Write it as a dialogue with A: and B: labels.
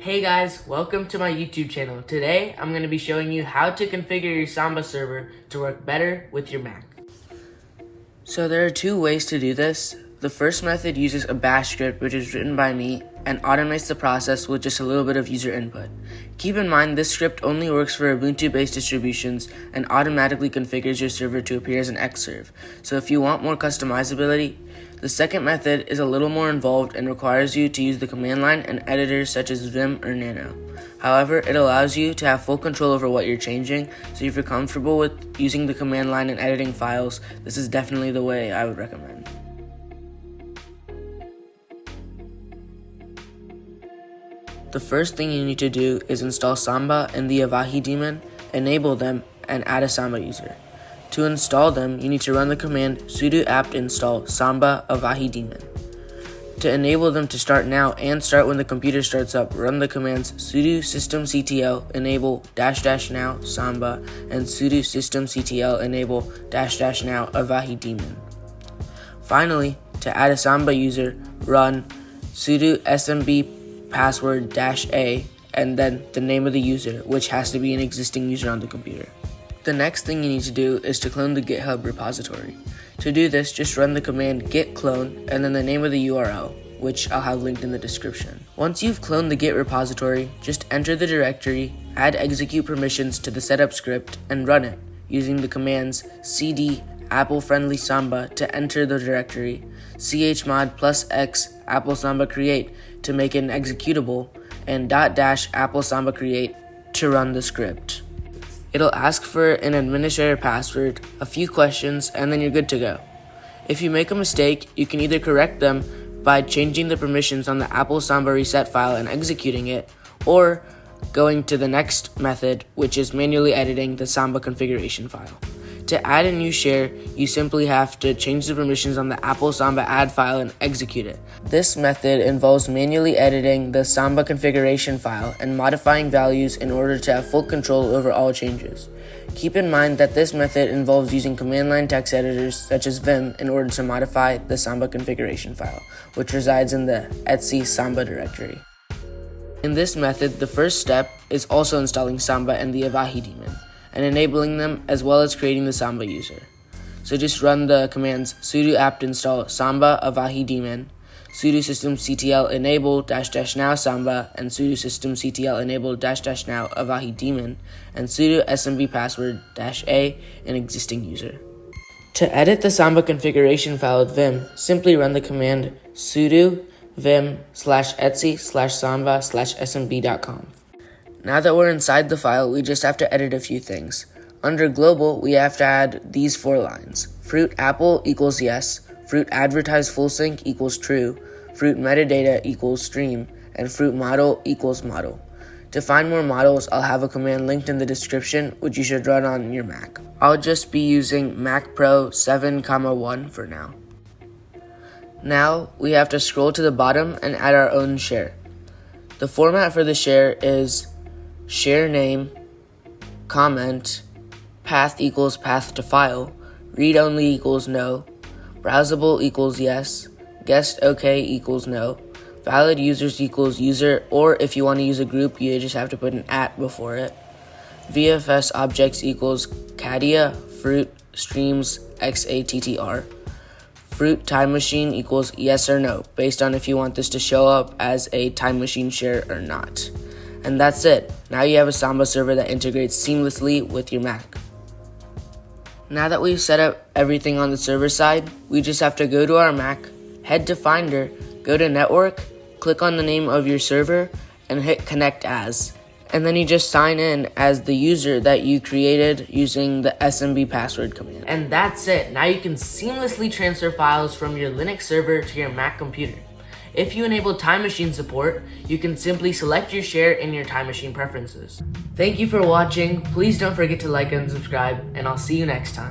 A: Hey guys, welcome to my YouTube channel. Today, I'm going to be showing you how to configure your Samba server to work better with your Mac. So there are two ways to do this. The first method uses a bash script which is written by me and automates the process with just a little bit of user input. Keep in mind this script only works for Ubuntu based distributions and automatically configures your server to appear as an Xserve. So if you want more customizability, the second method is a little more involved and requires you to use the command line and editors such as Vim or Nano. However, it allows you to have full control over what you're changing, so if you're comfortable with using the command line and editing files, this is definitely the way I would recommend. The first thing you need to do is install Samba and the Avahi daemon, enable them, and add a Samba user. To install them, you need to run the command sudo apt install samba avahi daemon. To enable them to start now and start when the computer starts up, run the commands sudo systemctl enable dash dash now samba and sudo systemctl enable dash dash now avahi daemon. Finally, to add a samba user, run sudo smb password dash a and then the name of the user, which has to be an existing user on the computer. The next thing you need to do is to clone the GitHub repository. To do this, just run the command git clone and then the name of the URL, which I'll have linked in the description. Once you've cloned the git repository, just enter the directory, add execute permissions to the setup script, and run it using the commands cd apple friendly samba to enter the directory, chmod plus x apple samba create to make it an executable, and dot dash apple samba create to run the script. It'll ask for an administrator password, a few questions, and then you're good to go. If you make a mistake, you can either correct them by changing the permissions on the Apple Samba reset file and executing it, or going to the next method, which is manually editing the Samba configuration file. To add a new share, you simply have to change the permissions on the Apple Samba add file and execute it. This method involves manually editing the Samba configuration file and modifying values in order to have full control over all changes. Keep in mind that this method involves using command line text editors such as Vim in order to modify the Samba configuration file, which resides in the etc Samba directory. In this method, the first step is also installing Samba and the Avahi daemon and enabling them as well as creating the Samba user. So just run the commands sudo apt install samba avahi daemon, sudo systemctl enable dash dash now samba, and sudo systemctl enable dash dash now avahi daemon, and sudo smb password dash a an existing user. To edit the Samba configuration file with Vim, simply run the command sudo vim slash etc slash samba slash smb.conf. Now that we're inside the file, we just have to edit a few things. Under global, we have to add these four lines. Fruit apple equals yes, fruit advertise full sync equals true, fruit metadata equals stream, and fruit model equals model. To find more models, I'll have a command linked in the description, which you should run on your Mac. I'll just be using Mac Pro 7, 1 for now. Now, we have to scroll to the bottom and add our own share. The format for the share is share name, comment, path equals path to file, read only equals no, browsable equals yes, guest OK equals no, valid users equals user, or if you want to use a group, you just have to put an at before it. VFS objects equals catia, fruit, streams, XATTR. Fruit time machine equals yes or no, based on if you want this to show up as a time machine share or not. And that's it. Now you have a Samba server that integrates seamlessly with your Mac. Now that we've set up everything on the server side, we just have to go to our Mac, head to Finder, go to Network, click on the name of your server, and hit Connect As. And then you just sign in as the user that you created using the SMB password command. And that's it. Now you can seamlessly transfer files from your Linux server to your Mac computer. If you enable Time Machine support, you can simply select your share in your Time Machine preferences. Thank you for watching, please don't forget to like and subscribe, and I'll see you next time.